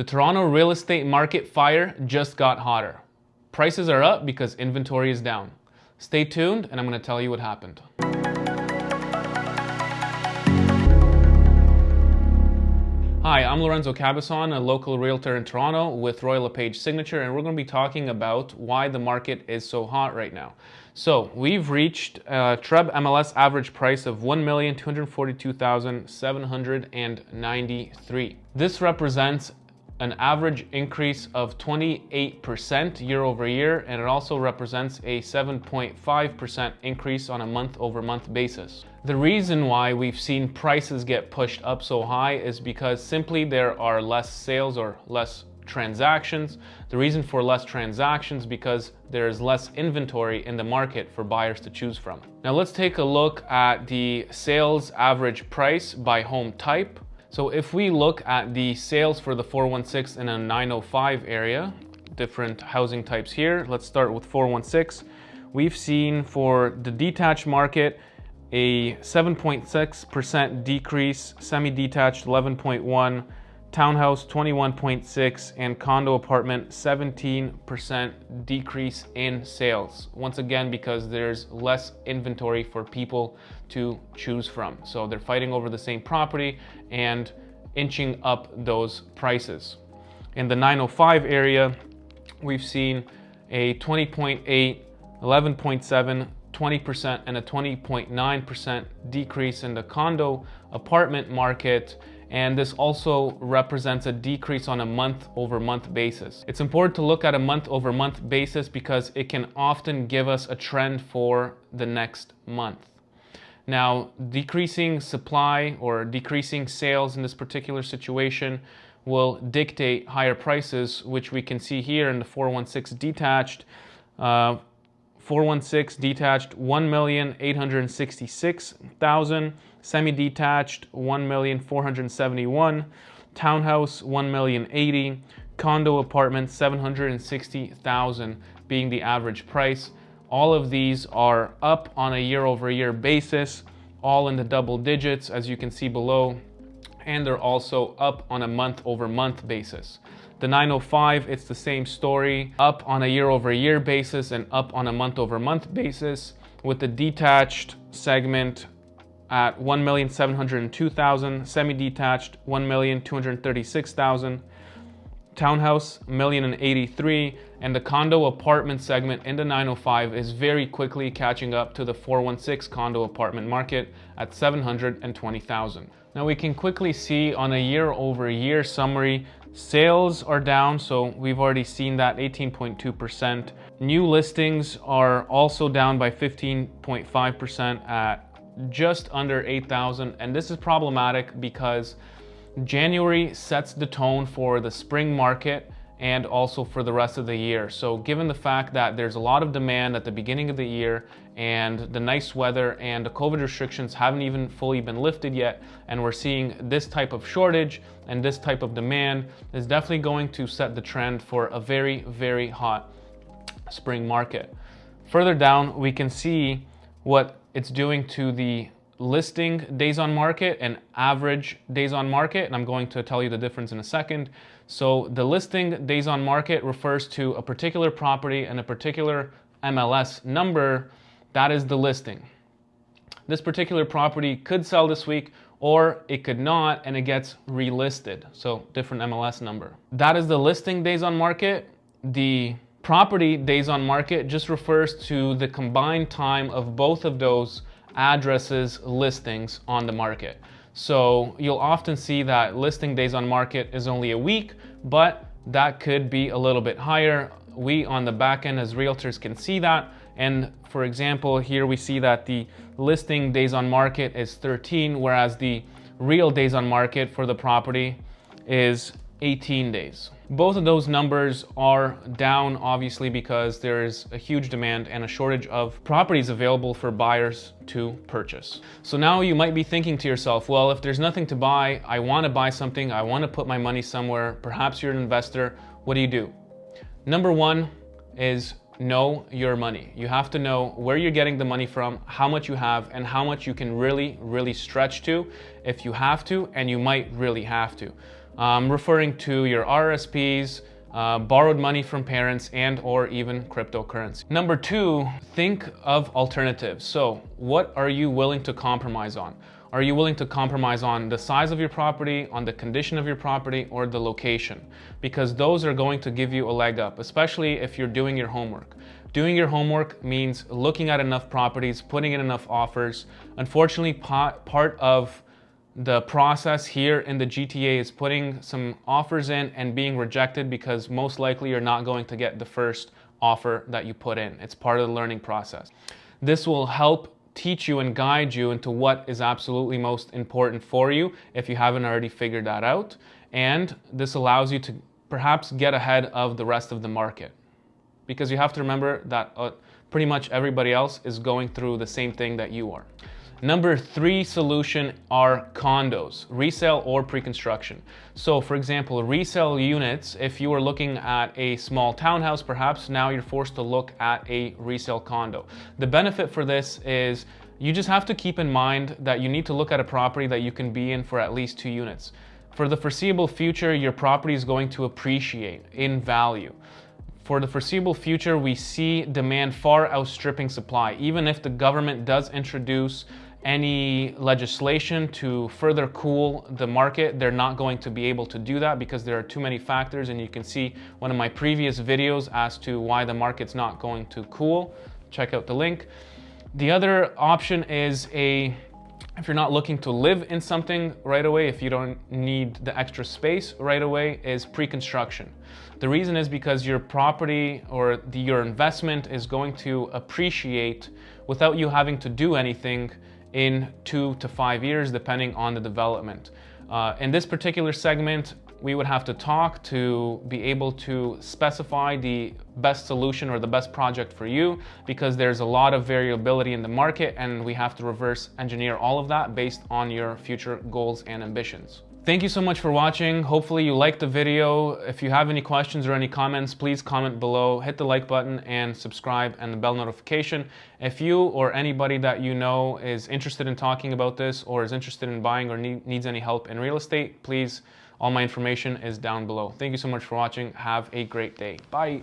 The Toronto real estate market fire just got hotter. Prices are up because inventory is down. Stay tuned and I'm going to tell you what happened. Hi, I'm Lorenzo Cabazon, a local realtor in Toronto with Royal LePage Signature, and we're going to be talking about why the market is so hot right now. So we've reached a TREB MLS average price of 1,242,793. This represents an average increase of 28% year over year, and it also represents a 7.5% increase on a month over month basis. The reason why we've seen prices get pushed up so high is because simply there are less sales or less transactions. The reason for less transactions because there is less inventory in the market for buyers to choose from. Now let's take a look at the sales average price by home type. So if we look at the sales for the 416 in a 905 area, different housing types here, let's start with 416. We've seen for the detached market, a 7.6% decrease, semi-detached 11.1, townhouse 21.6 and condo apartment 17% decrease in sales. Once again because there's less inventory for people to choose from. So they're fighting over the same property and inching up those prices. In the 905 area we've seen a 20.8 11.7 20% and a 20.9% decrease in the condo apartment market and this also represents a decrease on a month over month basis. It's important to look at a month over month basis because it can often give us a trend for the next month. Now, decreasing supply or decreasing sales in this particular situation will dictate higher prices, which we can see here in the 416 detached. Uh, 416 detached 1,866,000, semi-detached 1,471, townhouse 1,080, condo apartment 760,000 being the average price. All of these are up on a year over year basis, all in the double digits as you can see below, and they're also up on a month over month basis. The 905, it's the same story, up on a year over year basis and up on a month over month basis with the detached segment at 1,702,000, semi-detached 1,236,000, townhouse million and 83 and the condo apartment segment in the 905 is very quickly catching up to the 416 condo apartment market at 720,000. Now we can quickly see on a year over year summary Sales are down, so we've already seen that 18.2%. New listings are also down by 15.5% at just under 8,000. And this is problematic because January sets the tone for the spring market and also for the rest of the year. So given the fact that there's a lot of demand at the beginning of the year and the nice weather and the COVID restrictions haven't even fully been lifted yet, and we're seeing this type of shortage and this type of demand is definitely going to set the trend for a very, very hot spring market. Further down, we can see what it's doing to the listing days on market and average days on market, and I'm going to tell you the difference in a second. So the listing days on market refers to a particular property and a particular MLS number. That is the listing. This particular property could sell this week or it could not and it gets relisted. So different MLS number. That is the listing days on market. The property days on market just refers to the combined time of both of those addresses listings on the market. So you'll often see that listing days on market is only a week, but that could be a little bit higher. We on the back end as realtors can see that. And for example, here we see that the listing days on market is 13, whereas the real days on market for the property is 18 days. Both of those numbers are down obviously because there is a huge demand and a shortage of properties available for buyers to purchase. So now you might be thinking to yourself, well, if there's nothing to buy, I want to buy something, I want to put my money somewhere, perhaps you're an investor, what do you do? Number one is know your money. You have to know where you're getting the money from, how much you have, and how much you can really, really stretch to if you have to, and you might really have to. Um, referring to your RSPs, uh, borrowed money from parents and or even cryptocurrency. Number two, think of alternatives. So what are you willing to compromise on? Are you willing to compromise on the size of your property, on the condition of your property, or the location? Because those are going to give you a leg up, especially if you're doing your homework. Doing your homework means looking at enough properties, putting in enough offers. Unfortunately, part of the process here in the GTA is putting some offers in and being rejected because most likely you're not going to get the first offer that you put in. It's part of the learning process. This will help teach you and guide you into what is absolutely most important for you if you haven't already figured that out. And this allows you to perhaps get ahead of the rest of the market. Because you have to remember that uh, pretty much everybody else is going through the same thing that you are. Number three solution are condos, resale or pre-construction. So for example, resale units, if you are looking at a small townhouse, perhaps now you're forced to look at a resale condo. The benefit for this is you just have to keep in mind that you need to look at a property that you can be in for at least two units. For the foreseeable future, your property is going to appreciate in value for the foreseeable future, we see demand far outstripping supply. Even if the government does introduce any legislation to further cool the market, they're not going to be able to do that because there are too many factors and you can see one of my previous videos as to why the market's not going to cool. Check out the link. The other option is a if you're not looking to live in something right away, if you don't need the extra space right away, is pre-construction. The reason is because your property or the, your investment is going to appreciate without you having to do anything in two to five years, depending on the development. Uh, in this particular segment, we would have to talk to be able to specify the best solution or the best project for you because there's a lot of variability in the market and we have to reverse engineer all of that based on your future goals and ambitions. Thank you so much for watching. Hopefully you liked the video. If you have any questions or any comments, please comment below, hit the like button and subscribe and the bell notification. If you or anybody that you know is interested in talking about this or is interested in buying or need, needs any help in real estate, please, all my information is down below. Thank you so much for watching. Have a great day. Bye.